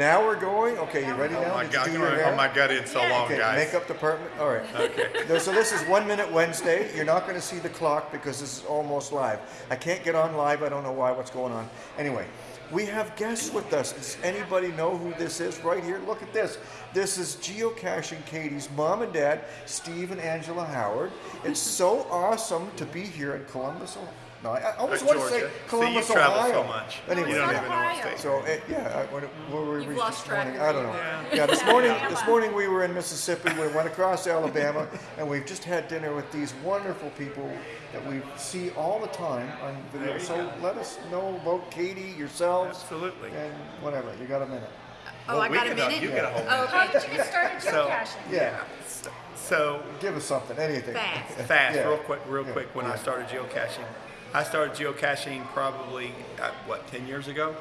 Now we're going. Okay, you ready oh now? Oh my Did you God, do I your hair? hold my gut in so long, Okay, guys. makeup department. All right. Okay. No, So this is One Minute Wednesday. You're not going to see the clock because this is almost live. I can't get on live. I don't know why. What's going on? Anyway, we have guests with us. Does anybody know who this is? Right here. Look at this. This is geocaching Katie's mom and dad, Steve and Angela Howard. It's so awesome to be here in Columbus. Ohio. No, I I almost want to say Georgia. Columbus, See, you travel Ohio. so much. Anyway, You don't even know what Ohio. state. so uh, yeah, I, what, where were we You've reached lost this track morning? of I don't know. where Yeah, this morning, Alabama. this morning we were in Mississippi. We went across Alabama, and we've just had dinner with these wonderful people that we see all the time on video. There So go. let us know about Katie, yourselves, Absolutely. and whatever. You got a minute? Oh, I we got a can, uh, minute. You get a whole Oh, okay. How did you get started So- geocaching? Yeah. So Give us something, anything. Fast. fast, Yeah. real quick, real Yeah. quick. When I started geocaching, I started geocaching probably uh, what ten years ago.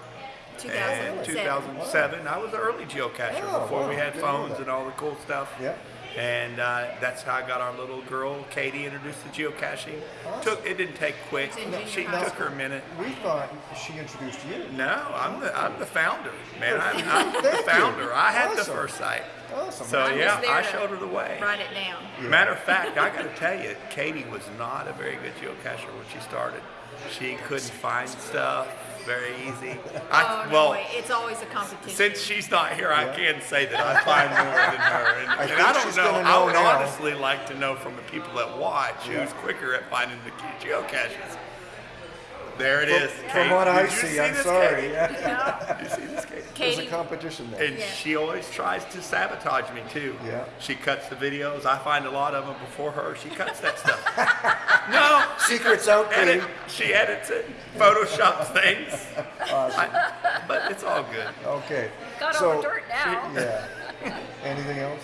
And 2007. 2007, I was an early geocacher Oh, before we had Didn't phones and all the cool stuff. Yeah. And uh, that's how I got our little girl, Katie, introduced to geocaching. Awesome. Took it didn't take quick. She took her a minute. We thought she introduced you. No, I'm the I'm the founder, man. I'm, I'm the Thank you. founder. I had the first sight. Awesome. So I'm yeah, I showed her the way. Write it down. Matter of fact, I got to tell you, Katie was not a very good geocacher when she started. She couldn't find stuff very easy. I, Oh, well. It's always a competition. since she's not here, I can say that I find more than her. And, I and think I don't she's know. gonna I would now. honestly like to know from the people that watch Yeah. who's quicker at finding the ge- geocaches. There it is. From Kate. what I Did you see, see I'm this, sorry. Katie? Yeah. You see this, Katie? There's a competition there. And Yeah. she always tries to sabotage me too. Yeah. She cuts the videos. I find a lot of them before her. She cuts that stuff. no. Secrets out, Edit, Katie. she edits it, photoshops things. Awesome. I- but it's all good. Okay. Got so, all the dirt now. Yeah. Anything else?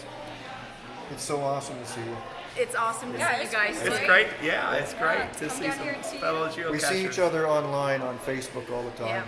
It's so awesome to see you. it's awesome to Yeah, see you guys. It's too. great. Yeah, it's great Yeah, to see down some here and see you. fellow geocachers. We see each other online on Facebook all the time.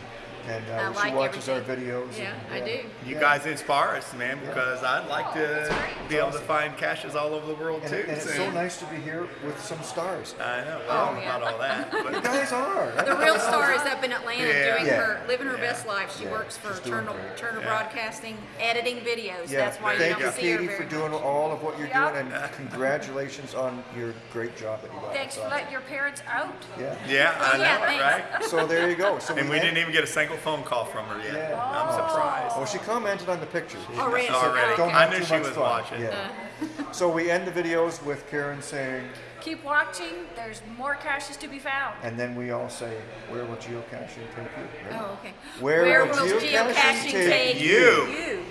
And I uh, she like watches everything. our videos. Yeah, and, I do. You Yeah. guys inspire us, man, because I'd like to that's great. be able to find caches all over the world And, too. and it's so nice to be here with some stars. I know. Oh, Well, yeah. not all that, But. You guys are. The real star is up in Atlanta Yeah. doing Yeah. her, living her Yeah. best life. She Yeah, works for Turner. Turner Yeah. Broadcasting, editing videos. Yeah, That's why you thank don't you, see her Katie, very for doing all of what you're doing, and congratulations on your great job that you. Thanks for letting your parents out. Yeah. yeah, I know, right? So there you go. So And we didn't even get a single phone call from her yet. Yeah. I'm oh. surprised. Oh, she commented on the pictures. Already. Already. Don't I knew she was fun. watching. Yeah. Uh-huh. so we end the videos with Karen saying, Keep watching. There's more caches to be found. and then we all say, "Where will geocaching take you?" Ready? Oh, okay. Where will will geocaching geocaching take take You.